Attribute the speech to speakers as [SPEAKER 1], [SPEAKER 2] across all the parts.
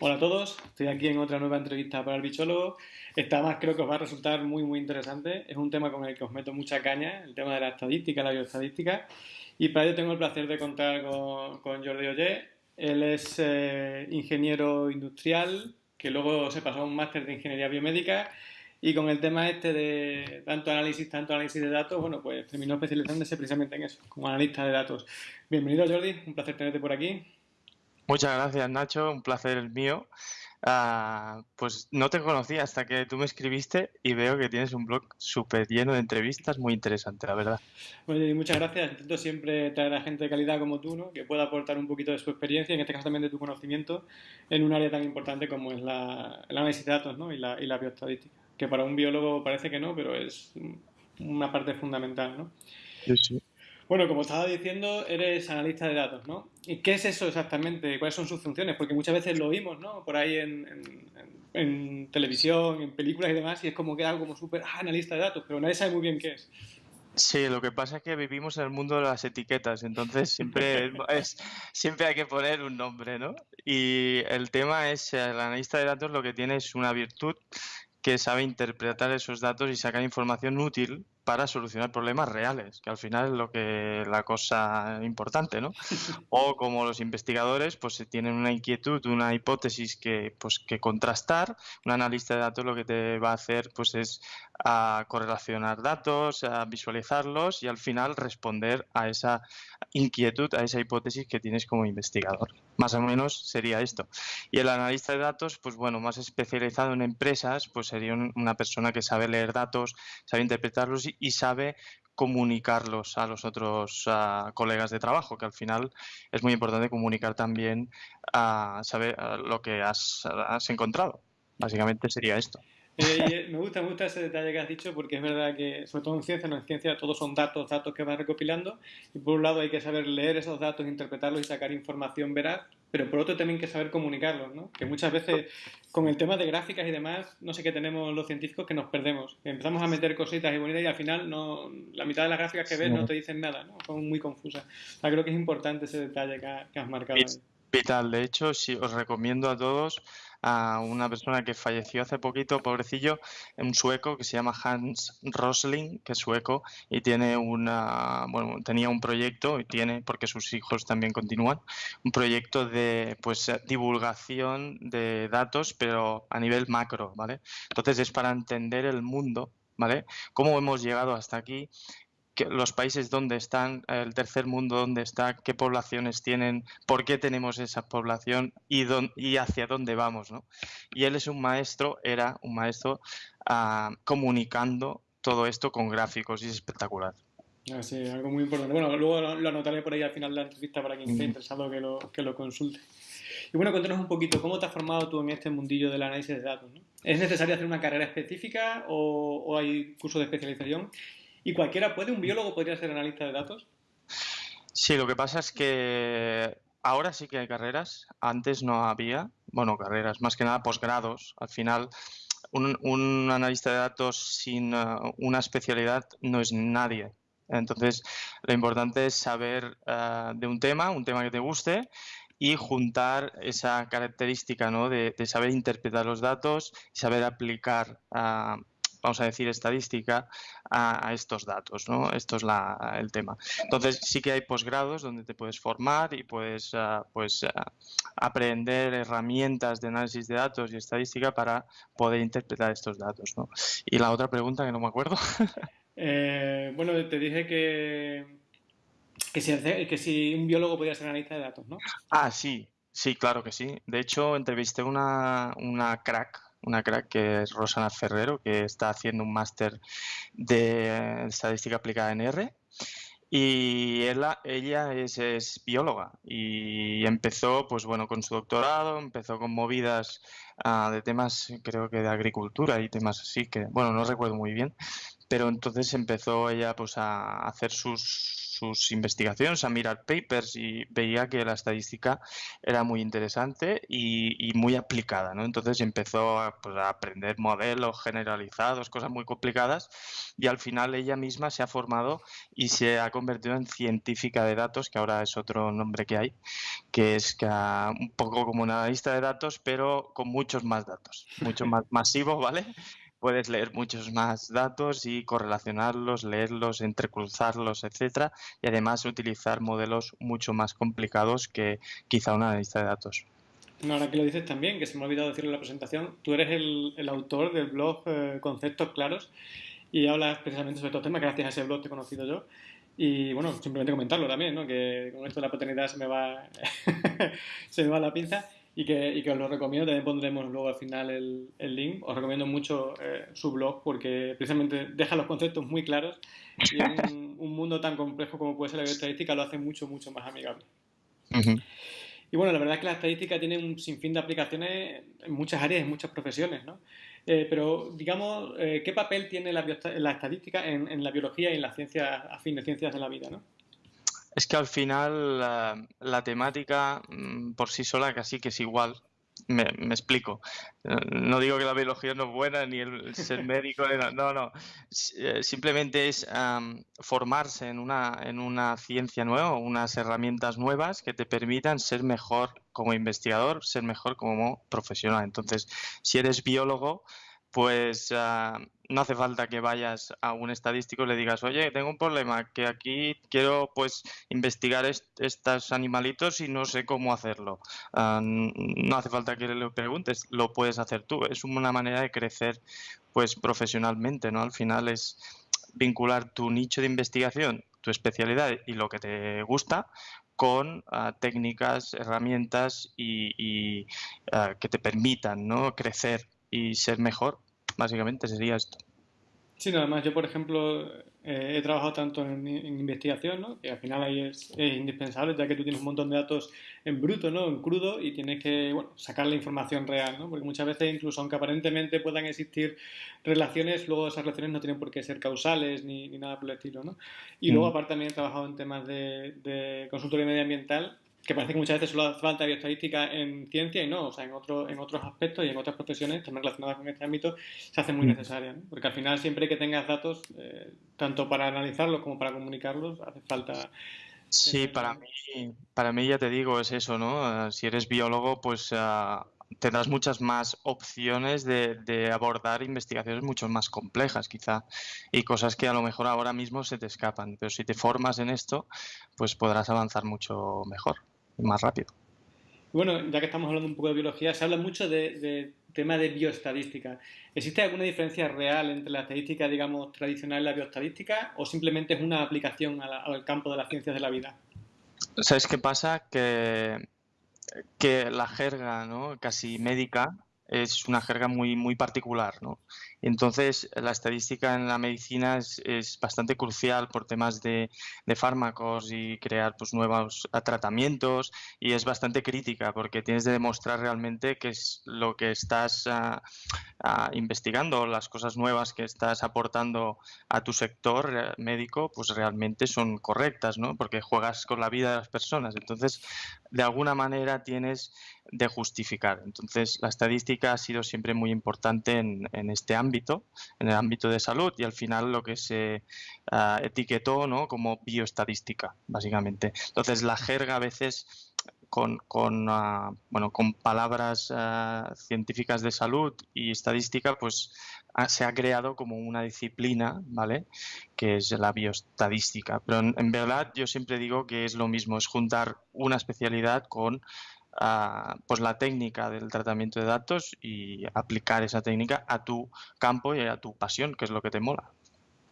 [SPEAKER 1] Hola a todos, estoy aquí en otra nueva entrevista para el bichólogo. Esta más creo que os va a resultar muy muy interesante. Es un tema con el que os meto mucha caña, el tema de la estadística, la bioestadística. Y para ello tengo el placer de contar con, Jordi Ollé. Él es eh, ingeniero industrial, que luego se pasó a un máster de ingeniería biomédica. Y con el tema este de tanto análisis, tanto análisis de datos, bueno, pues terminó especializándose precisamente en eso, como analista de datos. Bienvenido Jordi, un placer tenerte por aquí.
[SPEAKER 2] Muchas gracias, Nacho. Un placer el mío. Ah, pues no te conocía hasta que tú me escribiste y veo que tienes un blog súper lleno de entrevistas, muy interesante, la verdad.
[SPEAKER 1] Bueno, muchas gracias. Intento siempre traer a gente de calidad como tú, ¿no? que pueda aportar un poquito de su experiencia, en este caso también de tu conocimiento, en un área tan importante como es la, el análisis de datos ¿no? y, la, y la bioestadística, que para un biólogo parece que no, pero es una parte fundamental. ¿no?
[SPEAKER 2] Sí, sí.
[SPEAKER 1] Bueno, como estaba diciendo, eres analista de datos, ¿no? ¿Y qué es eso exactamente? ¿Cuáles son sus funciones? Porque muchas veces lo oímos, ¿no? Por ahí en, televisión, en películas y demás, y es como que algo como súper ah, analista de datos, pero nadie sabe muy bien qué es.
[SPEAKER 2] Sí, lo que pasa es que vivimos en el mundo de las etiquetas, entonces siempre, es, siempre hay que poner un nombre, ¿no? Y el tema es, el analista de datos lo que tiene es una virtud que sabe interpretar esos datos y sacar información útil para solucionar problemas reales, que al final es lo que la cosa importante, ¿no? O como los investigadores, pues tienen una inquietud, una hipótesis que, pues, que contrastar, un analista de datos lo que te va a hacer, pues es a correlacionar datos, a visualizarlos y al final responder a esa inquietud, a esa hipótesis que tienes como investigador. Más o menos sería esto. Y el analista de datos, pues bueno, más especializado en empresas, pues sería una persona que sabe leer datos, sabe interpretarlos y, sabe comunicarlos a los otros colegas de trabajo, que al final es muy importante comunicar también a saber lo que has encontrado. Básicamente sería esto.
[SPEAKER 1] Eh, me gusta, me gusta ese detalle que has dicho porque es verdad que, sobre todo en ciencia, no en ciencia todos son datos, datos que vas recopilando y por un lado hay que saber leer esos datos, interpretarlos y sacar información veraz, pero por otro también hay que saber comunicarlos, ¿no? Que muchas veces con el tema de gráficas y demás, no sé qué tenemos los científicos que nos perdemos. Empezamos a meter cositas y bonitas y al final no, la mitad de las gráficas que ves no te dicen nada, ¿no? Son muy confusas. O creo que es importante ese detalle que, has marcado.
[SPEAKER 2] Vital, de hecho, sí, os recomiendo a todos a una persona que falleció hace poquito, pobrecillo, un sueco que se llama Hans Rosling, que es sueco y tiene una, bueno, tenía un proyecto y tiene, porque sus hijos también continúan, un proyecto de pues divulgación de datos, pero a nivel macro, ¿vale? Entonces es para entender el mundo ¿vale? ¿Cómo hemos llegado hasta aquí? Los países donde están, el tercer mundo donde está, qué poblaciones tienen, por qué tenemos esa población y, y hacia dónde vamos. ¿no? Y él es un maestro, era un maestro ah, comunicando todo esto con gráficos y es espectacular.
[SPEAKER 1] Ah, sí, algo muy importante. Bueno, luego lo, anotaré por ahí al final de la entrevista para quien esté interesado que lo, que lo consulte. Y bueno, cuéntanos un poquito, ¿cómo te has formado tú en este mundillo del análisis de datos? ¿Es necesario hacer una carrera específica o, o hay curso de especialización? ¿Y cualquiera puede? ¿Un biólogo podría ser analista de datos?
[SPEAKER 2] Sí, lo que pasa es que ahora sí que hay carreras, antes no había, bueno, carreras, más que nada posgrados. Al final, un, analista de datos sin uh, una especialidad no es nadie. Entonces, lo importante es saber uh, de un tema, un tema que te guste y juntar esa característica ¿no? de, saber interpretar los datos y saber aplicar uh, vamos a decir, estadística a, estos datos, ¿no? Esto es el tema. Entonces, sí que hay posgrados donde te puedes formar y puedes pues, ah, aprender herramientas de análisis de datos y estadística para poder interpretar estos datos, ¿no? Y la otra pregunta que no me acuerdo.
[SPEAKER 1] Eh, bueno, te dije que, que, si, que si un biólogo podía ser analista de datos, ¿no?
[SPEAKER 2] Ah, sí, sí, claro que sí. De hecho, entrevisté una, una crack una crack que es Rosana Ferrero, que está haciendo un máster de estadística aplicada en R. Y ella, es, bióloga y empezó, pues bueno, con su doctorado, empezó con movidas ah, de temas, creo que de agricultura y temas así, que, bueno, no recuerdo muy bien, pero entonces empezó ella pues a hacer sus sus investigaciones, a mirar papers y veía que la estadística era muy interesante y, muy aplicada, ¿no? Entonces empezó pues, a, aprender modelos generalizados, cosas muy complicadas y al final ella misma se ha formado y se ha convertido en científica de datos, que ahora es otro nombre que hay, que es que, un poco como una lista de datos, pero con muchos más datos, mucho más masivos, ¿vale? Puedes leer muchos más datos y correlacionarlos, leerlos, entrecruzarlos, etcétera, y además utilizar modelos mucho más complicados que quizá una lista de datos.
[SPEAKER 1] ahora que lo dices también, que se me ha olvidado decirlo en la presentación, tú eres el, autor del blog eh, Conceptos Claros y hablas precisamente sobre estos temas, gracias a ese blog te he conocido yo. Y bueno, simplemente comentarlo también, ¿no? que con esto de la paternidad se me va, se me va la pinza y que, y que, os lo recomiendo. También pondremos luego al final el, el link. Os recomiendo mucho eh, su blog porque precisamente deja los conceptos muy claros y en un, mundo tan complejo como puede ser la bioestadística lo hace mucho, mucho más amigable. Y bueno, la verdad es que la estadística tiene un sinfín de aplicaciones en muchas áreas, en muchas profesiones, ¿no? Eh, pero, digamos, eh, ¿qué papel tiene la, la estadística en, en, la biología y en las ciencias, a fin de ciencias de la vida, ¿no?
[SPEAKER 2] Es que al final la, temática mm, por sí sola casi que es igual. Me, explico. No digo que la biología no es buena ni el ser médico, no, no. Eh, simplemente es formarse en una, en una ciencia nueva, unas herramientas nuevas que te permitan ser mejor como investigador, ser mejor como profesional. Entonces, si eres biólogo, pues ah, no hace falta que vayas a un estadístico y le digas, oye, tengo un problema, que aquí quiero pues investigar estos animalitos y no sé cómo hacerlo. Ah, no hace falta que le preguntes, lo puedes hacer tú. Es una manera de crecer pues profesionalmente, ¿no? Al final es vincular tu nicho de investigación, tu especialidad y lo que te gusta con ah, técnicas, herramientas y, que te permitan ¿no? crecer y ser mejor, básicamente sería esto.
[SPEAKER 1] Sí, nada más. Yo, por ejemplo, eh, he trabajado tanto en, investigación, ¿no? que al final ahí es, indispensable, ya que tú tienes un montón de datos en bruto, ¿no? en crudo, y tienes que bueno, sacar la información real, ¿no? porque muchas veces, incluso aunque aparentemente puedan existir relaciones, luego esas relaciones no tienen por qué ser causales ni, ni nada por el estilo. ¿no? Y luego, mm. aparte, también he trabajado en temas de, de consultoría medioambiental que parece que muchas veces solo hace falta bioestadística en ciencia y no, o sea, en, otro, en otros aspectos y en otras profesiones también relacionadas con este ámbito se hace muy mm. necesaria, ¿no? porque al final siempre que tengas datos, eh, tanto para analizarlos como para comunicarlos, hace falta...
[SPEAKER 2] Sí, para mí, para mí ya te digo, es eso, ¿no? Eh, si eres biólogo, pues uh, tendrás muchas más opciones de, de, abordar investigaciones mucho más complejas, quizá, y cosas que a lo mejor ahora mismo se te escapan. Pero si te formas en esto, pues podrás avanzar mucho mejor más rápido.
[SPEAKER 1] Bueno, ya que estamos hablando un poco de biología, se habla mucho de, tema de bioestadística. ¿Existe alguna diferencia real entre la estadística, digamos, tradicional y la bioestadística o simplemente es una aplicación al campo de las ciencias de la vida?
[SPEAKER 2] ¿Sabes qué pasa? Que, que la jerga ¿no? casi médica es una jerga muy, muy particular, ¿no? Entonces, la estadística en la medicina es, es bastante crucial por temas de, de, fármacos y crear pues, nuevos tratamientos y es bastante crítica porque tienes de demostrar realmente que es lo que estás uh, uh, investigando, las cosas nuevas que estás aportando a tu sector eh, médico, pues realmente son correctas, ¿no? Porque juegas con la vida de las personas. Entonces, de alguna manera tienes de justificar. Entonces, la estadística ha sido siempre muy importante en, en este ámbito, en el ámbito de salud, y al final lo que se uh, etiquetó ¿no? como bioestadística, básicamente. Entonces, la jerga a veces con, con, uh, bueno, con palabras uh, científicas de salud y estadística, pues se ha creado como una disciplina, ¿vale? Que es la bioestadística. Pero en, en verdad yo siempre digo que es lo mismo, es juntar una especialidad con pues la técnica del tratamiento de datos y aplicar esa técnica a tu campo y a tu pasión, que es lo que te mola.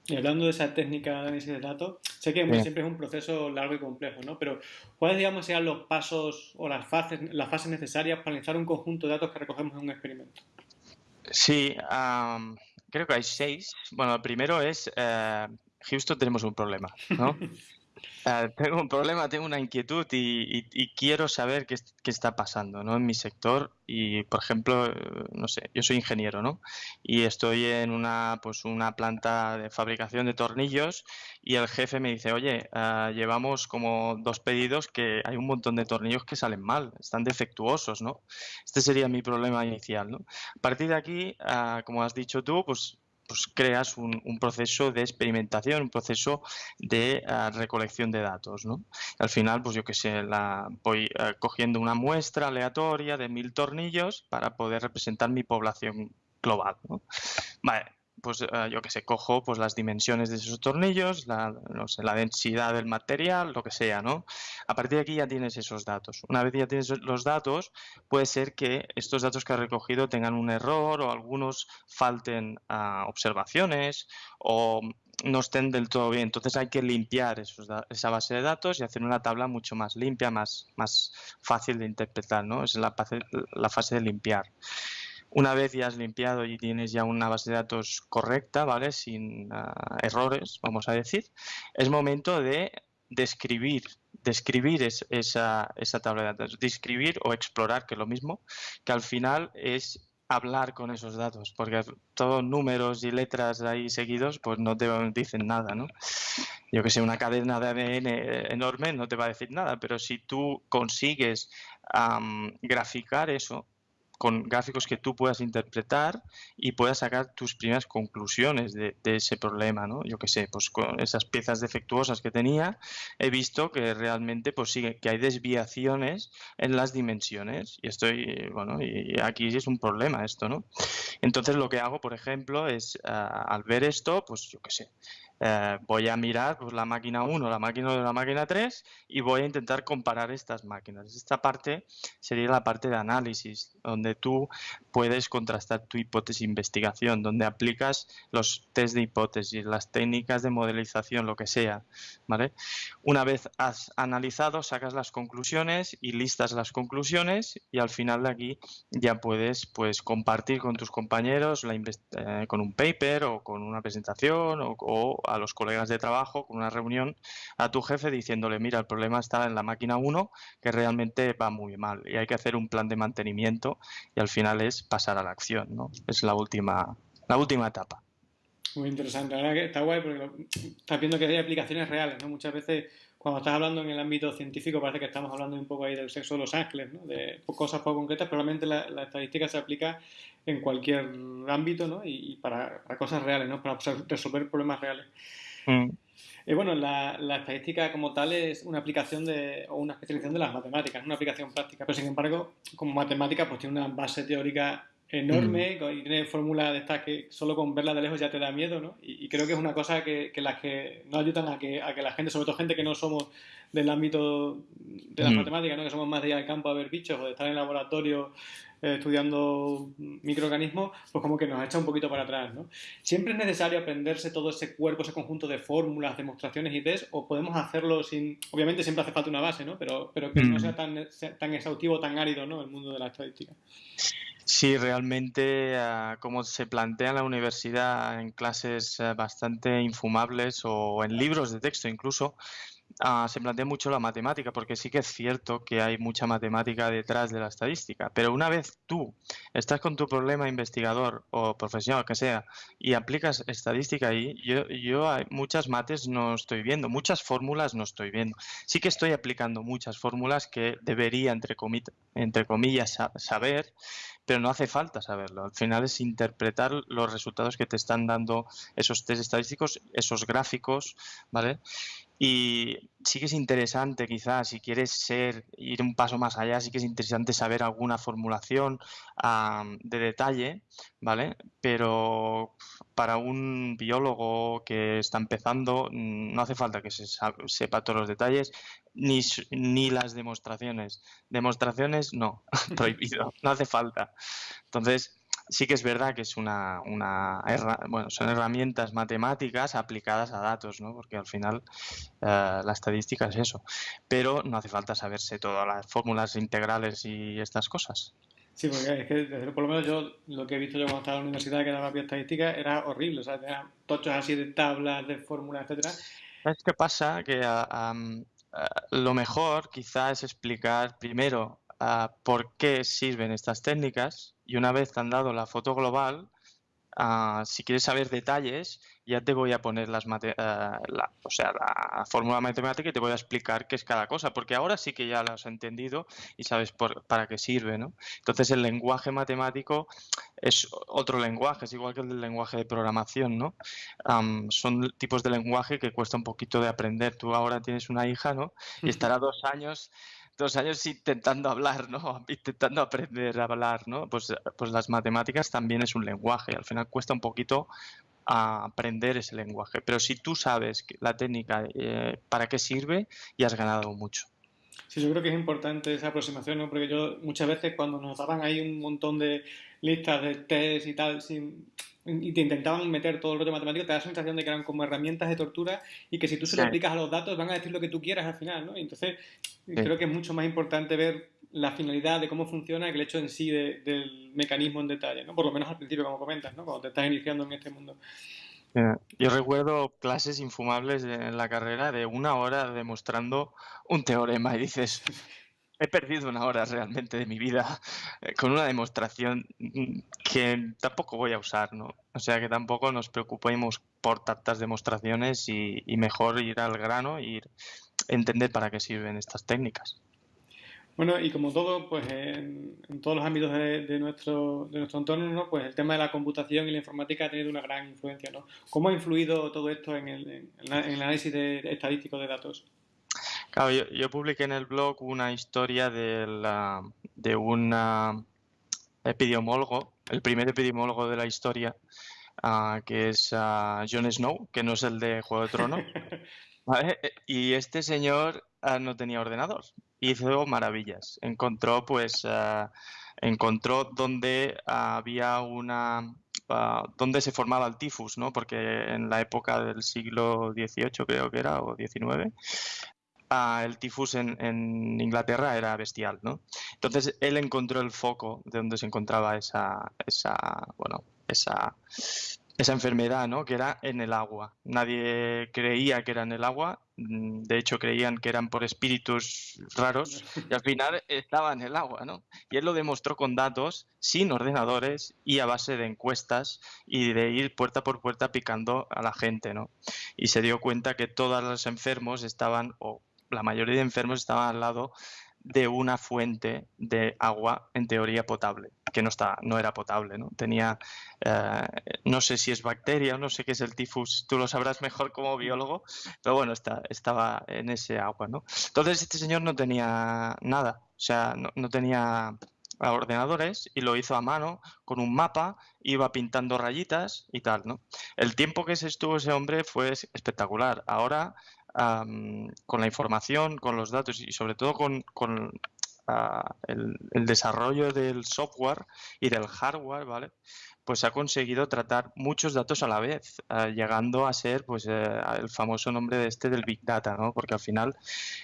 [SPEAKER 1] Y hablando de esa técnica de análisis de datos, sé que siempre es un proceso largo y complejo, ¿no? Pero ¿cuáles, digamos, serían los pasos o las fases, las fases necesarias para analizar un conjunto de datos que recogemos en un experimento?
[SPEAKER 2] Sí, creo que hay seis. Bueno, el primero es, eh, Houston tenemos un problema, ¿no? Ah, tengo un problema, tengo una inquietud y, quiero saber qué, está pasando ¿no? en mi sector. Y, por ejemplo, no sé, yo soy ingeniero ¿no? y estoy en una, pues, una planta de fabricación de tornillos y el jefe me dice, oye, ah, llevamos como dos pedidos que hay un montón de tornillos que salen mal, están defectuosos. ¿no? Este sería mi problema inicial. ¿no? A partir de aquí, ah, como has dicho tú, pues pues creas un, proceso de experimentación, un proceso de ah, recolección de datos. ¿no? Al final, pues yo que sé, la, voy ah, cogiendo una muestra aleatoria de mil tornillos para poder representar mi población global. ¿no? Vale, pues eh, yo que sé, cojo pues las dimensiones de esos tornillos, la, densidad del material, lo que sea, ¿no? A partir de aquí ya tienes esos datos. Una vez ya tienes los datos, puede ser que estos datos que has recogido tengan un error o algunos falten a observaciones o no estén del todo bien. Entonces hay que limpiar esa base de datos y hacer una tabla mucho más limpia, más, más fácil de interpretar, ¿no? Es la la fase de limpiar. Una vez ya has limpiado y tienes ya una base de datos correcta, ¿vale? Sin ah, errores, vamos a decir, es momento de describir, describir esa, esa tabla de datos, describir o explorar, que es lo mismo, que al final es hablar con esos datos, porque todos números y letras ahí seguidos, pues no te dicen nada, ¿no? Yo que sé, una cadena de ADN enorme no te va a decir nada, pero si tú consigues graficar eso, con gráficos que tú puedas interpretar y puedas sacar tus primeras conclusiones de, ese problema, ¿no? Yo qué sé, pues con esas piezas defectuosas que tenía, he visto que realmente pues sigue, que hay desviaciones en las dimensiones y estoy, bueno, y aquí es un problema esto, ¿no? Entonces lo que hago, por ejemplo, es ah, al ver esto, pues yo qué sé, eh, voy a mirar pues, la máquina 1, la máquina 2, la máquina 3 y voy a intentar comparar estas máquinas. Esta parte sería la parte de análisis, donde tú puedes contrastar tu hipótesis de investigación, donde aplicas los test de hipótesis, las técnicas de modelización, lo que sea. ¿vale? Una vez has analizado, sacas las conclusiones y listas las conclusiones y al final de aquí ya puedes pues, compartir con tus compañeros la eh, con un paper o con una presentación o, o a los colegas de trabajo con una reunión a tu jefe diciéndole, mira, el problema está en la máquina 1 que realmente va muy mal y hay que hacer un plan de mantenimiento y al final es pasar a la acción, ¿no? Es la última, la última etapa.
[SPEAKER 1] Muy interesante, la verdad que está guay porque estás viendo que hay aplicaciones reales, ¿no? Muchas veces cuando estás hablando en el ámbito científico parece que estamos hablando un poco ahí del sexo de los ángeles, ¿no? de cosas poco concretas, pero realmente la, estadística se aplica en cualquier ámbito ¿no? y, para, cosas reales, ¿no? para resolver problemas reales. Mm. Eh, bueno, la, estadística como tal es una aplicación de, o una especialización de las matemáticas, una aplicación práctica, pero sin embargo, como matemática, pues tiene una base teórica enorme mm. y tiene fórmulas de estas que solo con verla de lejos ya te da miedo, ¿no? Y, creo que es una cosa que, las que nos ayudan a que, a que la gente, sobre todo gente que no somos del ámbito de las mm. matemáticas, ¿no? Que somos más de ir al campo a ver bichos o de estar en el laboratorio eh, estudiando microorganismos, pues como que nos echa un poquito para atrás, ¿no? Siempre es necesario aprenderse todo ese cuerpo, ese conjunto de fórmulas, demostraciones y test, o podemos hacerlo sin... Obviamente siempre hace falta una base, ¿no? Pero, pero que no mm. sea tan, tan exhaustivo, tan árido, ¿no? El mundo de la estadística.
[SPEAKER 2] Sí, realmente, ah, como se plantea en la universidad en clases eh, bastante infumables o en libros de texto incluso, ah, se plantea mucho la matemática, porque sí que es cierto que hay mucha matemática detrás de la estadística, pero una vez tú estás con tu problema investigador o profesional, que sea, y aplicas estadística ahí, yo, yo muchas mates no estoy viendo, muchas fórmulas no estoy viendo. Sí que estoy aplicando muchas fórmulas que debería, entre, entre comillas, saber, pero no hace falta saberlo. Al final es interpretar los resultados que te están dando esos test estadísticos, esos gráficos, ¿vale? Y sí que es interesante, quizás, si quieres ser, ir un paso más allá, sí que es interesante saber alguna formulación de detalle, ¿vale? Pero para un biólogo que está empezando, mm, no hace falta que se sepa todos los detalles, ni, ni las demostraciones. Demostraciones, no, prohibido, no hace falta. Entonces, sí que es verdad que es una, una bueno, son herramientas matemáticas aplicadas a datos, ¿no? Porque al final eh, la estadística es eso. Pero no hace falta saberse todas las fórmulas integrales y estas cosas.
[SPEAKER 1] Sí, porque es que por lo menos yo lo que he visto yo cuando estaba en la universidad que daba estadística era horrible, o sea, tenía tochos así de tablas, de fórmulas, etcétera
[SPEAKER 2] ¿Sabes qué pasa? Que lo mejor quizás es explicar primero por qué sirven estas técnicas y una vez te han dado la foto global, Ah, si quieres saber detalles, ya te voy a poner las eh, la, o sea, la fórmula matemática y te voy a explicar qué es cada cosa, porque ahora sí que ya lo has entendido y sabes para qué sirve, ¿no? Entonces el lenguaje matemático es otro lenguaje, es igual que el lenguaje de programación, ¿no? son tipos de lenguaje que cuesta un poquito de aprender. Tú ahora tienes una hija, ¿no? Y estará dos años dos años intentando hablar, ¿no? Intentando aprender a hablar, ¿no? Pues, pues las matemáticas también es un lenguaje. Al final cuesta un poquito aprender ese lenguaje. Pero si tú sabes la técnica eh, para qué sirve, ya has ganado mucho.
[SPEAKER 1] Sí, yo creo que es importante esa aproximación, ¿no? Porque yo muchas veces cuando nos daban ahí un montón de listas de test y tal, sin, y te intentaban meter todo el rollo matemático, te da la sensación de que eran como herramientas de tortura y que si tú se lo aplicas a los datos van a decir lo que tú quieras al final, ¿no? Y entonces creo que es mucho más importante ver la finalidad de cómo funciona que el hecho en sí del mecanismo en detalle, ¿no? Por lo menos al principio, como comentas, ¿no? Cuando te estás iniciando en este mundo.
[SPEAKER 2] Yo recuerdo clases infumables en la carrera de una hora demostrando un teorema y dices, he perdido una hora realmente de mi vida eh, con una demostración que tampoco voy a usar, ¿no? O sea que tampoco nos preocupemos por tantas demostraciones y, mejor ir al grano y entender para qué sirven estas técnicas.
[SPEAKER 1] Bueno, y como todo, pues en, todos los ámbitos de, nuestro, de nuestro entorno, ¿no? pues el tema de la computación y la informática ha tenido una gran influencia. ¿no? ¿Cómo ha influido todo esto en el, en el análisis de, estadístico de datos?
[SPEAKER 2] Claro, yo, publiqué en el blog una historia de, la, de un epidemiólogo, el primer epidemiólogo de la historia, ah, que es uh, Jon Snow, que no es el de Juego de Tronos. Y este señor ah, no tenía ordenador. Hizo maravillas. Encontró, pues, encontró donde había una donde se formaba el tifus, ¿no? Porque en la época del siglo XVIII creo que era, o XIX, el tifus en, Inglaterra era bestial, ¿no? Entonces él encontró el foco de donde se encontraba esa, esa, bueno, esa, esa enfermedad, ¿no? Que era en el agua. Nadie creía que era en el agua, mm, de hecho creían que eran por espíritus raros y al final estaba en el agua, ¿no? Y él lo demostró con datos, sin ordenadores y a base de encuestas y de ir puerta por puerta picando a la gente, ¿no? Y se dio cuenta que todos los enfermos estaban o la mayoría de enfermos estaban al lado de una fuente de agua en teoría potable, que no, está, no era potable, ¿no? Tenía, eh, no sé si es bacteria, no sé qué es el tifus, tú lo sabrás mejor como biólogo, pero bueno, está, estaba en ese agua, ¿no? Entonces este señor no tenía nada, o sea, no, no tenía ordenadores y lo hizo a mano con un mapa, iba pintando rayitas y tal, ¿no? El tiempo que se estuvo ese hombre fue espectacular. Ahora con la información, con los datos y sobre todo con, ah, el, desarrollo del software y del hardware, ¿vale? Pues ha conseguido tratar muchos datos a la vez, ah, llegando a ser pues eh, el famoso nombre de este del Big Data, ¿no? Porque al final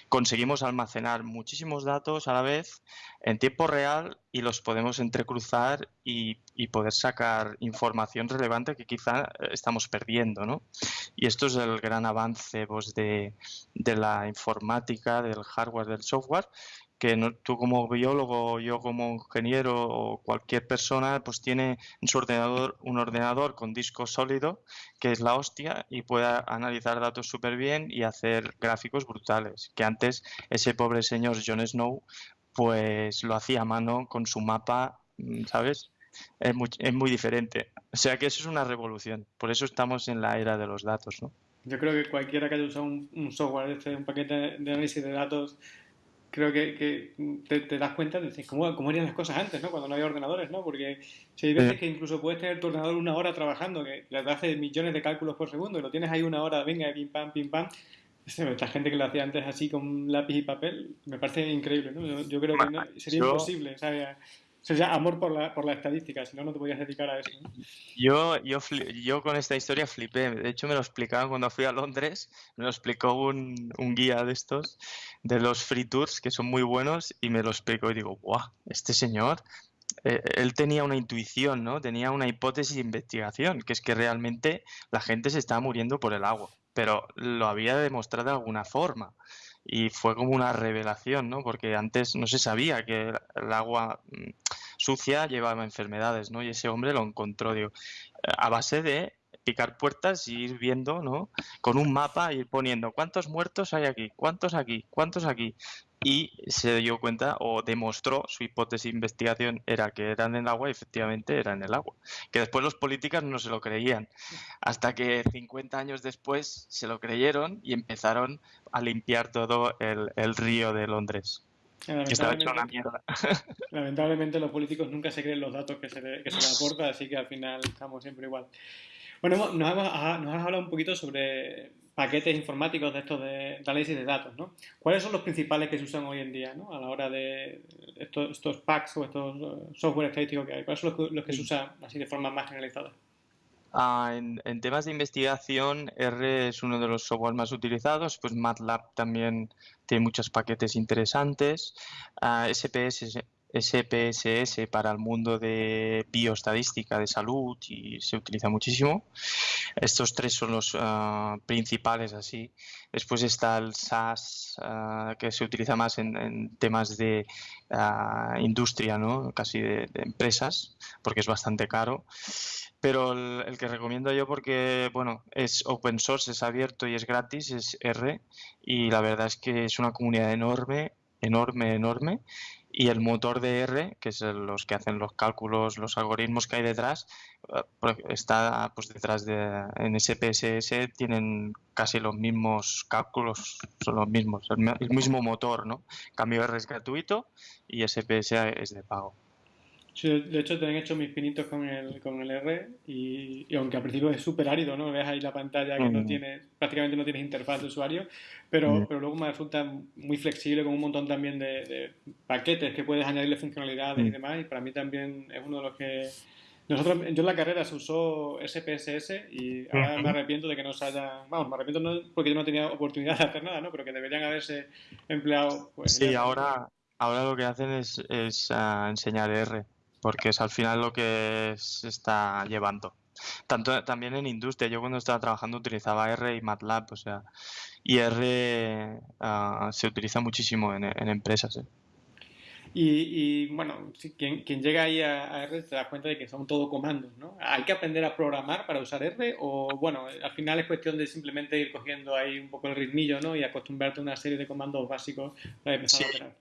[SPEAKER 2] conseguimos almacenar muchísimos datos a la vez en tiempo real y los podemos entrecruzar y, poder sacar información relevante que quizá eh, estamos perdiendo, ¿no? Y esto es el gran avance pues, de, de la informática, del hardware, del software, que tú como biólogo, yo como ingeniero o cualquier persona, pues tiene en su ordenador un ordenador con disco sólido, que es la hostia, y puede analizar datos súper bien y hacer gráficos brutales. Que antes ese pobre señor Jon Snow pues lo hacía a mano con su mapa, mm, ¿sabes? Es muy, es muy diferente. O sea que eso es una revolución. Por eso estamos en la era de los datos, ¿no?
[SPEAKER 1] Yo creo que cualquiera que haya usado un, software, este, un paquete de análisis de datos, creo que, te, das cuenta de cómo, cómo eran las cosas antes, ¿no? Cuando no había ordenadores, ¿no? Porque si hay veces que incluso puedes tener tu ordenador una hora trabajando, que le hace millones de cálculos por segundo, y lo tienes ahí una hora, venga, pim pam, pim pam, esta gente que lo hacía antes así con lápiz y papel, me parece increíble, ¿no? Yo, creo que sería imposible, ¿sabes? Sería amor por la, por la estadística, si no, no te podías dedicar a eso.
[SPEAKER 2] Yo, yo, yo con esta historia flipé. De hecho, me lo explicaban cuando fui a Londres. Me lo explicó un, un guía de estos, de los free tours, que son muy buenos, y me lo explicó y digo, ¡guau! Este señor eh, él tenía una intuición, ¿no? Tenía una hipótesis de investigación, que es que realmente la gente se estaba muriendo por el agua. pero lo había demostrado de alguna forma. Y fue como una revelación, ¿no? Porque antes no se sabía que el agua mm, sucia llevaba enfermedades, ¿no? Y ese hombre lo encontró, digo, a base de picar puertas y ir viendo, ¿no? Con un mapa, ir poniendo cuántos muertos hay aquí, cuántos aquí, cuántos aquí. Y se dio cuenta o demostró su hipótesis de investigación era que eran en el agua y efectivamente era en el agua. Que después los políticos no se lo creían. Hasta que 50 años después se lo creyeron y empezaron a limpiar todo el, río de Londres. Hecho una mierda.
[SPEAKER 1] Lamentablemente los políticos nunca se creen los datos que se, le, que se les aporta, así que al final estamos siempre igual. Bueno, nos, hemos, nos has hablado un poquito sobre paquetes informáticos de estos de, análisis de datos, ¿no? ¿Cuáles son los principales que se usan hoy en día, ¿no? A la hora de estos, estos packs o estos eh, software estadísticos que hay. ¿Cuáles son los que, se usan así de forma más generalizada?
[SPEAKER 2] Ah, en, temas de investigación, R es uno de los software más utilizados, pues MATLAB también tiene muchos paquetes interesantes. Ah, SPS SPSS para el mundo de bioestadística de salud y se utiliza muchísimo. Estos tres son los ah, principales así. Después está el SAS ah, que se utiliza más en, temas de ah, industria, ¿no? casi de, empresas, porque es bastante caro. Pero el, el, que recomiendo yo porque, bueno, es open source, es abierto y es gratis, es R. Y la verdad es que es una comunidad enorme, enorme, enorme y el motor de R, que es los que hacen los cálculos, los algoritmos que hay detrás, eh, pues, está pues detrás de en SPSS tienen casi los mismos cálculos, son los mismos, el, mismo motor, ¿no? Cambio R es gratuito y SPSS es de pago
[SPEAKER 1] de hecho, te han hecho mis pinitos con el, con el R y, aunque al principio es súper árido, ¿no? Ves ahí la pantalla que no mm. tiene, prácticamente no tienes interfaz de usuario, pero, mm. pero luego me resulta muy flexible con un montón también de, paquetes que puedes añadirle funcionalidades y mm. demás y para mí también es uno de los que... Nosotros, yo en la carrera se usó SPSS y ahora me arrepiento de que no se haya... Vamos, me arrepiento no porque yo no tenía oportunidad de hacer nada, ¿no? Pero que deberían haberse empleado...
[SPEAKER 2] Pues, sí, ahora, ahora lo que hacen es, es uh, enseñar R porque es al final lo que se está llevando. Tanto también en industria, yo cuando estaba trabajando utilizaba R y MATLAB, o sea, y R ah, se utiliza muchísimo en, empresas. ¿eh?
[SPEAKER 1] Y, bueno, quien, quien, llega ahí a, R se da cuenta de que son todo comandos, ¿no? ¿Hay que aprender a programar para usar R? O bueno, al final es cuestión de simplemente ir cogiendo ahí un poco el ritmillo, ¿no? Y acostumbrarte a una serie de comandos básicos para empezar a operar.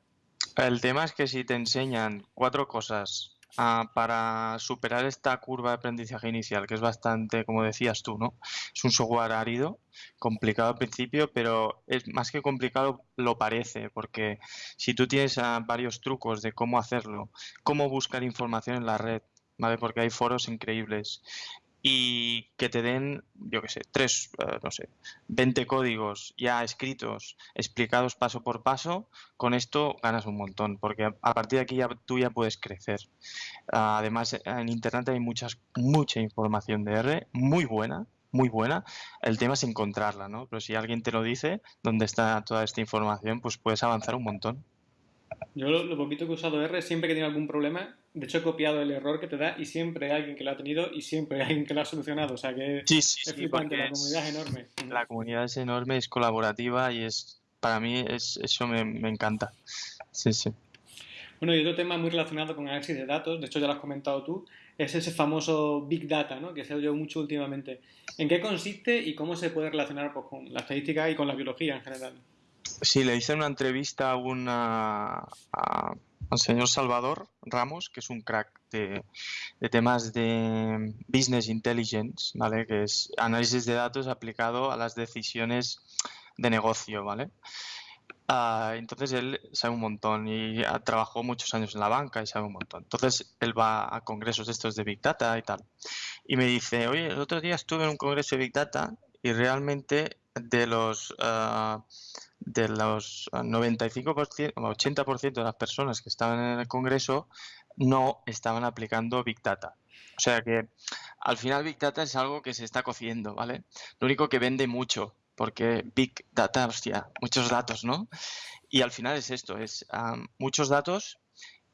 [SPEAKER 2] El tema es que si te enseñan cuatro cosas Ah, para superar esta curva de aprendizaje inicial, que es bastante, como decías tú, ¿no? Es un software árido, complicado al principio, pero es más que complicado lo parece, porque si tú tienes ah, varios trucos de cómo hacerlo, cómo buscar información en la red, ¿vale? Porque hay foros increíbles y que te den, yo qué sé, tres, eh, no sé, 20 códigos ya escritos, explicados paso por paso, con esto ganas un montón, porque a partir de aquí ya, tú ya puedes crecer. además, en Internet hay muchas, mucha información de R, muy buena, muy buena. El tema es encontrarla, ¿no? Pero si alguien te lo dice, dónde está toda esta información, pues puedes avanzar un montón.
[SPEAKER 1] Yo lo, poquito que he usado R, siempre que tiene algún problema, de hecho he copiado el error que te da y siempre hay alguien que lo ha tenido y siempre hay alguien que lo ha solucionado. O sea que
[SPEAKER 2] sí, sí,
[SPEAKER 1] es flipante, la comunidad es enorme.
[SPEAKER 2] La comunidad es enorme, es colaborativa y es para mí es, eso me, me encanta. Sí, sí.
[SPEAKER 1] Bueno, y otro tema muy relacionado con análisis de datos, de hecho ya lo has comentado tú, es ese famoso Big Data, ¿no? que se ha oído mucho últimamente. ¿En qué consiste y cómo se puede relacionar pues, con la estadística y con la biología en general?
[SPEAKER 2] Sí, le hice una entrevista a una, al señor Salvador Ramos, que es un crack de, temas de business intelligence, ¿vale? Que es análisis de datos aplicado a las decisiones de negocio, ¿vale? Ah, entonces él sabe un montón y trabajó muchos años en la banca y sabe un montón. Entonces él va a congresos estos de Big Data y tal. Y me dice, oye, el otro día estuve en un congreso de Big Data y realmente de los... Ah, de los 95% o 80% de las personas que estaban en el Congreso no estaban aplicando Big Data. O sea que al final Big Data es algo que se está cociendo, ¿vale? Lo único que vende mucho, porque Big Data, hostia, muchos datos, ¿no? Y al final es esto, es muchos datos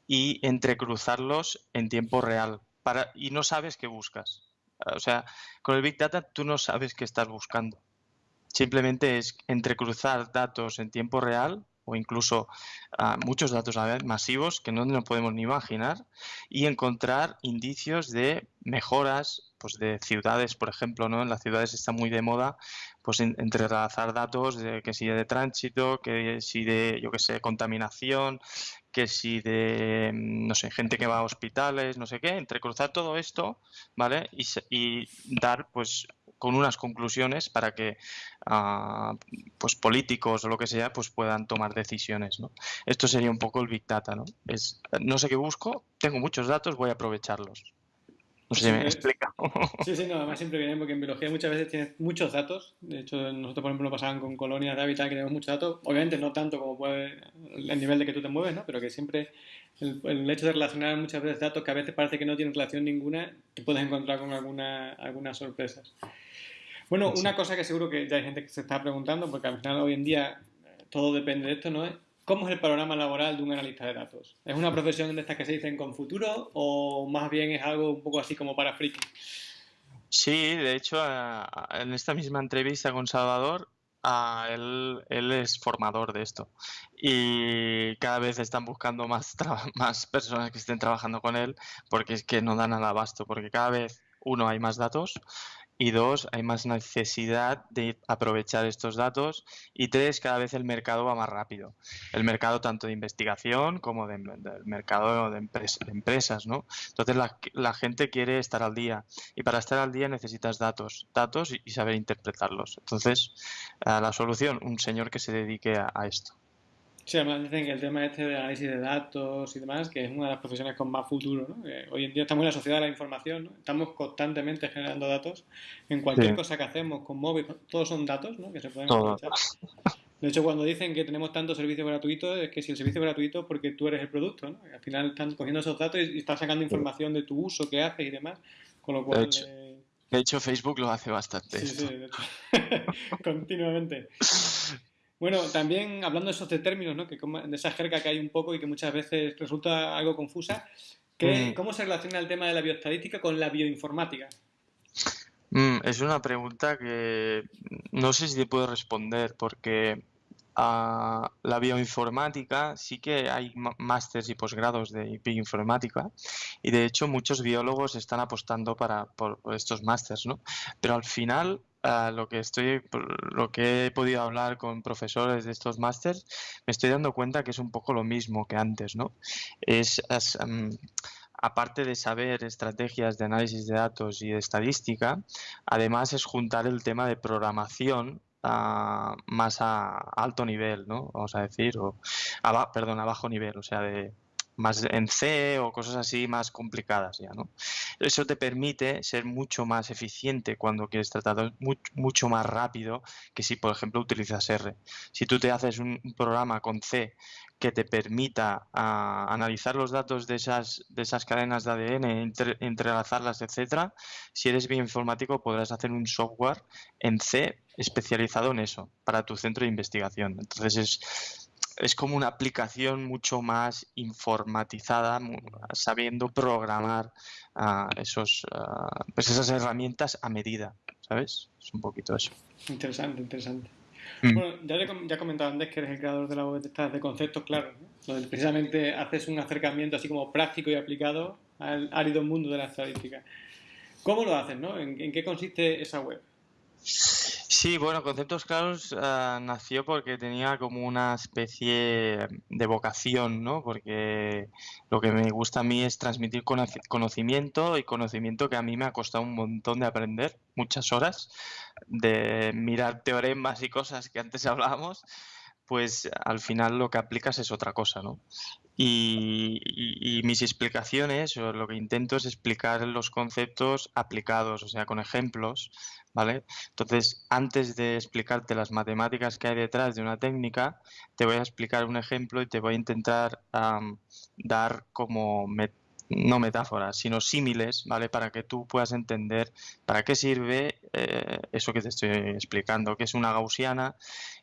[SPEAKER 2] y entrecruzarlos en tiempo real para, y no sabes qué buscas. O sea, con el Big Data tú no sabes qué estás buscando simplemente es entrecruzar datos en tiempo real o incluso ah, muchos datos a masivos que no nos podemos ni imaginar y encontrar indicios de mejoras pues de ciudades, por ejemplo, ¿no? En las ciudades está muy de moda pues entrelazar datos de que si de tránsito, que si de, yo que sé, contaminación, que si de, no sé, gente que va a hospitales, no sé qué, entrecruzar todo esto, ¿vale? Y, y dar, pues, con unas conclusiones para que uh, pues políticos o lo que sea pues puedan tomar decisiones ¿no? esto sería un poco el big data ¿no? es no sé qué busco tengo muchos datos voy a aprovecharlos no sé si me explica.
[SPEAKER 1] Sí, sí, no, además siempre viene porque en biología muchas veces tienes muchos datos. De hecho, nosotros, por ejemplo, nos pasaban con colonias de hábitat que tenemos muchos datos. Obviamente no tanto como puede el nivel de que tú te mueves, ¿no? Pero que siempre el, el, hecho de relacionar muchas veces datos que a veces parece que no tienen relación ninguna, te puedes encontrar con alguna, algunas sorpresas. Bueno, una cosa que seguro que ya hay gente que se está preguntando, porque al final hoy en día todo depende de esto, ¿no? ¿Cómo es el panorama laboral de un analista de datos? ¿Es una profesión de estas que se dicen con futuro o más bien es algo un poco así como para friki?
[SPEAKER 2] Sí, de hecho, en esta misma entrevista con Salvador, él, es formador de esto y cada vez están buscando más, más personas que estén trabajando con él porque es que no dan al abasto, porque cada vez, uno, hay más datos y dos, hay más necesidad de aprovechar estos datos. Y tres, cada vez el mercado va más rápido. El mercado tanto de investigación como del mercado de, empresas, ¿no? Entonces la, gente quiere estar al día. Y para estar al día necesitas datos, datos y, saber interpretarlos. Entonces, la solución, un señor que se dedique a esto.
[SPEAKER 1] Sí, además dicen que el tema este de análisis de datos y demás, que es una de las profesiones con más futuro, ¿no? hoy en día estamos en la sociedad de la información, ¿no? Estamos constantemente generando datos en cualquier cosa que hacemos con móvil, todos son datos, ¿no? Que se pueden aprovechar. De hecho, cuando dicen que tenemos tantos servicios gratuitos, es que si el servicio es gratuito porque tú eres el producto, ¿no? Al final están cogiendo esos datos y están sacando información de tu uso, qué haces y demás, con lo cual...
[SPEAKER 2] De hecho, Facebook lo hace bastante.
[SPEAKER 1] Sí, sí, de hecho. Continuamente. Bueno, también hablando de esos términos, ¿no? que de esa jerga que hay un poco y que muchas veces resulta algo confusa, mm. ¿cómo se relaciona el tema de la bioestadística con la bioinformática?
[SPEAKER 2] Mm, es una pregunta que no sé si te puedo responder porque a la bioinformática sí que hay másteres y posgrados de bioinformática y de hecho muchos biólogos están apostando para, por, estos másteres, ¿no? Pero al final lo que estoy, lo que he podido hablar con profesores de estos másters, me estoy dando cuenta que es un poco lo mismo que antes, ¿no? Es, aparte de saber estrategias de análisis de datos y de estadística, además es juntar el tema de programación más a alto nivel, ¿no? Vamos a decir, o perdón, a bajo nivel, o sea, de más en C o cosas así más complicadas ya, ¿no? Eso te permite ser mucho más eficiente cuando quieres tratar mucho, más rápido que si, por ejemplo, utilizas R. Si tú te haces un, programa con C que te permita ah, analizar los datos de esas, de esas cadenas de ADN, entrelazarlas, etcétera, si eres bioinformático podrás hacer un software en C especializado en eso para tu centro de investigación. Entonces es es como una aplicación mucho más informatizada, sabiendo programar uh, esos, uh, pues esas herramientas a medida, ¿sabes? Es un poquito eso.
[SPEAKER 1] Interesante, interesante. Mm. Bueno, ya, ya comentaba antes que eres el creador de la web de, de conceptos claros, ¿no? donde precisamente haces un acercamiento así como práctico y aplicado al árido mundo de la estadística. ¿Cómo lo haces, no? ¿En, en qué consiste esa web?
[SPEAKER 2] Sí, bueno, Conceptos Claros ah, nació porque tenía como una especie de vocación, ¿no? Porque lo que me gusta a mí es transmitir conocimiento y conocimiento que a mí me ha costado un montón de aprender, muchas horas, de mirar teoremas y cosas que antes hablábamos, pues al final lo que aplicas es otra cosa, ¿no? Y, mis explicaciones, o lo que intento es explicar los conceptos aplicados, o sea, con ejemplos, ¿vale? Entonces, antes de explicarte las matemáticas que hay detrás de una técnica, te voy a explicar un ejemplo y te voy a intentar dar como no metáforas, sino símiles, ¿vale? Para que tú puedas entender para qué sirve eh, eso que te estoy explicando, qué es una gaussiana,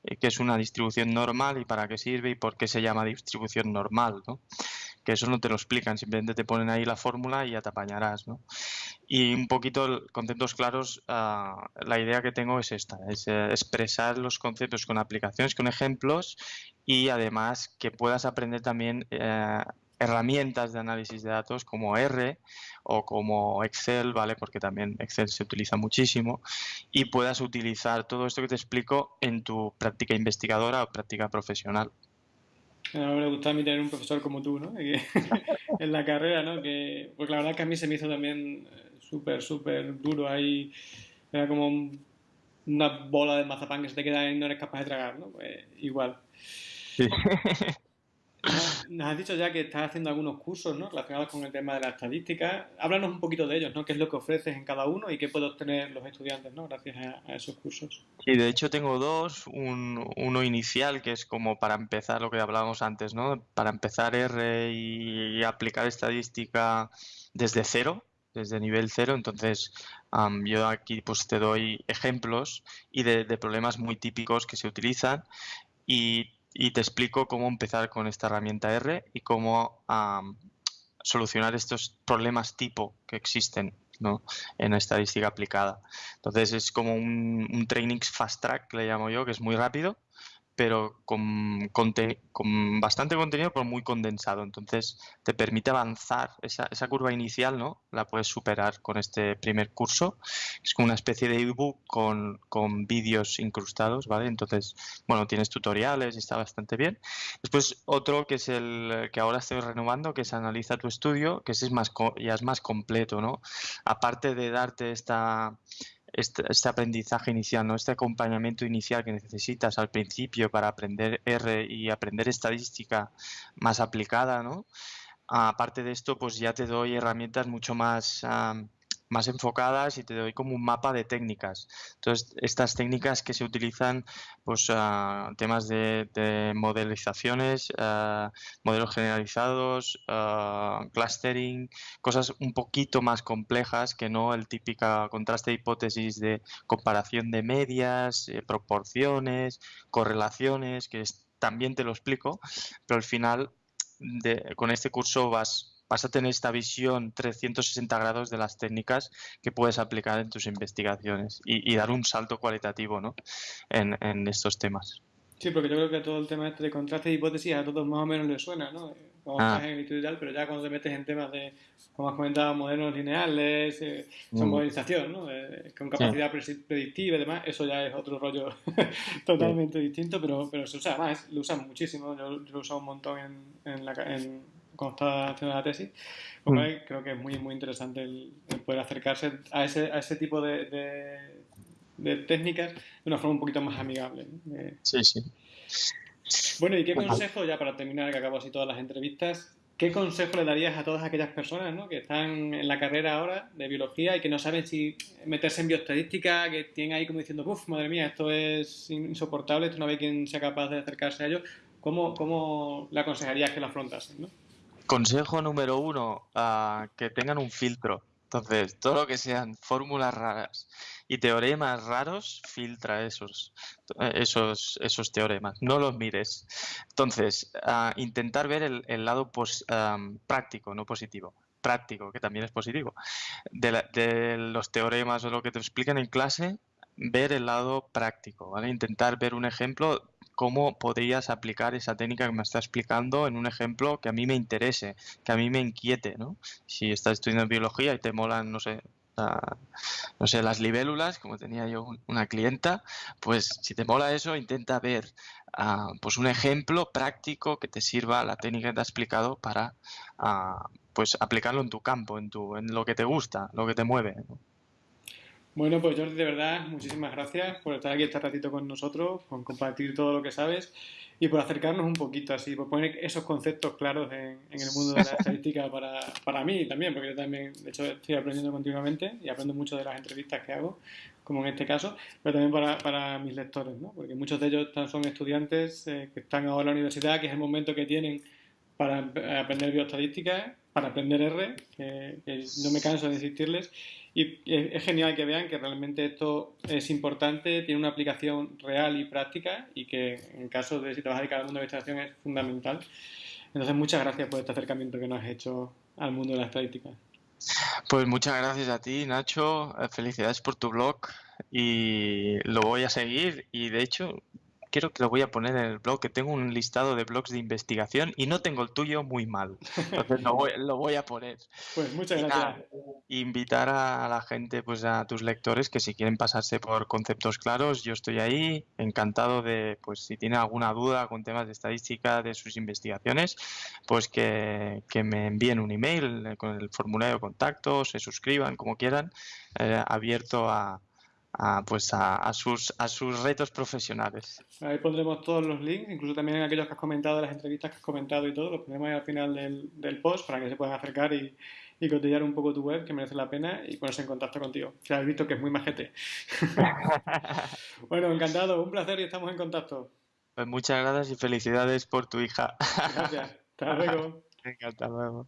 [SPEAKER 2] eh, qué es una distribución normal y para qué sirve y por qué se llama distribución normal, ¿no? que eso no te lo explican, simplemente te ponen ahí la fórmula y ya te apañarás, ¿no? Y un poquito, conceptos claros, ah, la idea que tengo es esta, es eh, expresar los conceptos con aplicaciones, con ejemplos y además que puedas aprender también eh, herramientas de análisis de datos como R o como Excel, ¿vale? Porque también Excel se utiliza muchísimo y puedas utilizar todo esto que te explico en tu práctica investigadora o práctica profesional.
[SPEAKER 1] me gusta a mí tener un profesor como tú, ¿no? en la carrera, ¿no? Que, pues la verdad que a mí se me hizo también eh, súper, súper duro ahí. Era como una bola de mazapán que se te queda y no eres capaz de tragar, ¿no? Pues igual. Sí. Nos has dicho ya que estás haciendo algunos cursos ¿no? relacionados con el tema de la estadística. Háblanos un poquito de ellos, ¿no? ¿Qué es lo que ofreces en cada uno y qué pueden obtener los estudiantes ¿no? gracias a, esos cursos?
[SPEAKER 2] Sí, de hecho tengo dos. uno inicial, que es como para empezar lo que hablábamos antes, ¿no? Para empezar R y, aplicar estadística desde cero, desde nivel cero. Entonces, yo aquí pues te doy ejemplos y de, de, problemas muy típicos que se utilizan y y te explico cómo empezar con esta herramienta R y cómo solucionar estos problemas tipo que existen ¿no? en estadística aplicada. Entonces es como un, un, training fast track, le llamo yo, que es muy rápido pero con, con, bastante contenido, pero muy condensado. Entonces, te permite avanzar. Esa, esa, curva inicial, ¿no? La puedes superar con este primer curso. Es como una especie de ebook con, con vídeos incrustados, ¿vale? Entonces, bueno, tienes tutoriales y está bastante bien. Después, otro que es el que ahora estoy renovando, que es Analiza tu estudio, que ese es más, ya es más completo, ¿no? Aparte de darte esta este, este, aprendizaje inicial, ¿no? este acompañamiento inicial que necesitas al principio para aprender R y aprender estadística más aplicada, ¿no? Aparte de esto, pues ya te doy herramientas mucho más más enfocadas y te doy como un mapa de técnicas. Entonces, estas técnicas que se utilizan, pues uh, temas de, de modelizaciones, uh, modelos generalizados, uh, clustering, cosas un poquito más complejas que no el típico contraste de hipótesis de comparación de medias, eh, proporciones, correlaciones, que también te lo explico, pero al final con este curso vas vas a tener esta visión 360 grados de las técnicas que puedes aplicar en tus investigaciones y, dar un salto cualitativo ¿no? en, estos temas.
[SPEAKER 1] Sí, porque yo creo que todo el tema este de contraste de hipótesis a todos más o menos les suena, ¿no? Como ah. estás en el y tal, pero ya cuando te metes en temas de, como has comentado, modelos lineales, eh, son mm. modelización, ¿no? Eh, con capacidad predictiva y demás, eso ya es otro rollo totalmente distinto, pero, pero se usa más, lo usan muchísimo, yo, lo he usado un montón en, en, la, en estaba haciendo la tesis, mm. creo que es muy, muy interesante el, poder acercarse a ese, a ese tipo de, de, técnicas de una forma un poquito más amigable.
[SPEAKER 2] Sí, sí.
[SPEAKER 1] Bueno, ¿y qué consejo, ya para terminar, que acabo así todas las entrevistas, qué consejo le darías a todas aquellas personas ¿no? que están en la carrera ahora de biología y que no saben si meterse en bioestadística, que tienen ahí como diciendo, uff, madre mía, esto es insoportable, esto no ve quién sea capaz de acercarse a ello? ¿Cómo, cómo le aconsejarías que lo afrontasen? ¿no?
[SPEAKER 2] Consejo número uno, uh, que tengan un filtro. Entonces, todo lo que sean fórmulas raras y teoremas raros, filtra esos, esos, esos teoremas. No los mires. Entonces, uh, intentar ver el, el lado pos, um, práctico, no positivo práctico, que también es positivo, de, de, los teoremas o lo que te explican en clase, ver el lado práctico, ¿vale? Intentar ver un ejemplo cómo podrías aplicar esa técnica que me está explicando en un ejemplo que a mí me interese, que a mí me inquiete, ¿no? Si estás estudiando biología y te molan, no sé, no sé, las libélulas, como tenía yo una clienta, pues si te mola eso, intenta ver uh, pues un ejemplo práctico que te sirva la técnica que te ha explicado para uh, pues aplicarlo en tu campo, en, tu, en lo que te gusta, lo que te mueve.
[SPEAKER 1] Bueno, pues Jordi, de verdad, muchísimas gracias por estar aquí este ratito con nosotros, por compartir todo lo que sabes y por acercarnos un poquito así, por poner esos conceptos claros en, el mundo de la estadística para, para mí también, porque yo también, de hecho, estoy aprendiendo continuamente y aprendo mucho de las entrevistas que hago, como en este caso, pero también para, para mis lectores, ¿no? porque muchos de ellos son estudiantes eh, que están ahora en la universidad, que es el momento que tienen para aprender bioestadística, para aprender R, que, que no me canso de insistirles, y es genial que vean que realmente esto es importante, tiene una aplicación real y práctica y que en caso de si te vas a mundo de investigación es fundamental. Entonces, muchas gracias por este acercamiento que nos has hecho al mundo de la estadística.
[SPEAKER 2] Pues muchas gracias a ti, Nacho. Eh, felicidades por tu blog y lo voy a seguir. Y de hecho, quiero que lo voy a poner en el blog, que tengo un listado de blogs de investigación y no tengo el tuyo muy mal. Entonces lo voy, a poner.
[SPEAKER 1] Pues muchas gracias.
[SPEAKER 2] invitar a la gente, pues a tus lectores, que si quieren pasarse por conceptos claros, yo estoy ahí, encantado de, pues si tienen alguna duda con temas de estadística de sus investigaciones, pues que, me envíen un email eh, con el formulario de contacto, se suscriban como quieran, eh, abierto a a, pues a, sus, a sus retos profesionales.
[SPEAKER 1] Ahí pondremos todos los links, incluso también aquellos que has comentado, las entrevistas que has comentado y todo, los ponemos ahí al final del, del post para que se puedan acercar y, y cotillar un poco tu web, que merece la pena, y ponerse en contacto contigo. Ya has visto que es muy majete. bueno, encantado, un placer y estamos en contacto.
[SPEAKER 2] Pues muchas gracias y felicidades por tu hija.
[SPEAKER 1] Gracias. Hasta luego.
[SPEAKER 2] Venga, hasta luego.